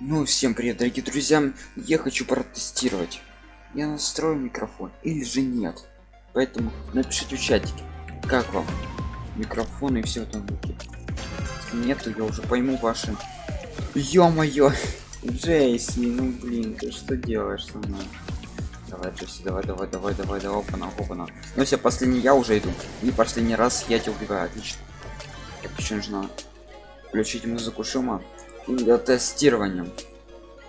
Ну, всем привет, дорогие друзья. Я хочу протестировать. Я настрою микрофон или же нет. Поэтому напишите в чатике, как вам микрофон и все там будет. Если нет, то я уже пойму ваши. Ё-моё! Джейси, ну блин, ты что делаешь со мной? Давай, Джейси, давай, давай, давай, давай, давай, опана, опана. Ну все, последний я уже иду. И последний раз я тебя убиваю, отлично. Так, еще нужно включить музыку шума для тестирования.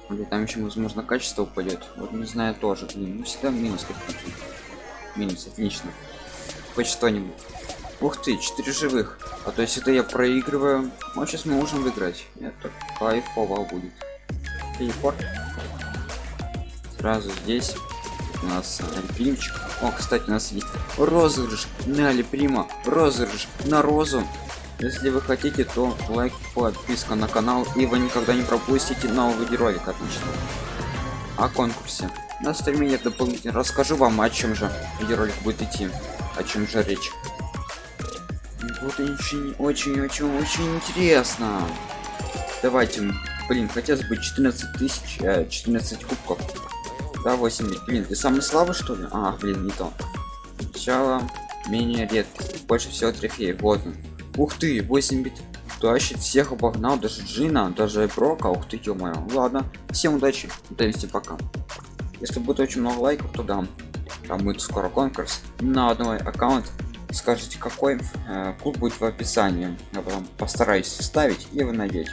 Или там еще возможно качество упадет вот не знаю тоже блин. Ну всегда минус какие минус отлично. Хоть что-нибудь. Ух ты 4 живых. А то есть это я проигрываю ну сейчас мы можем выиграть. Это кайфово будет. Телепорт. Сразу здесь. У нас альпимчик о кстати у нас есть розыгрыш на альприма розыгрыш на розу если вы хотите, то лайк, подписка на канал, и вы никогда не пропустите новый видеоролик отлично. О конкурсе. На стриме я дополнительно расскажу вам, о чем же видеоролик будет идти, о чем же речь. Вот очень, очень, очень, интересно. Давайте, блин, хотелось бы 14 тысяч, 14 э, кубков. Да, 8, блин, ты самый слабый что ли? А, блин, не то. Сначала менее редко, больше всего трофеев, вот он. Ух ты, 8 бит. Тащит всех обогнал, даже Джина, даже Брока. Ух ты, ё -моё. Ладно, всем удачи, удовольствия, пока. Если будет очень много лайков, то да. Там будет скоро конкурс на одной аккаунт. Скажите, какой э, клуб будет в описании. Я потом постараюсь вставить, и вы найдете.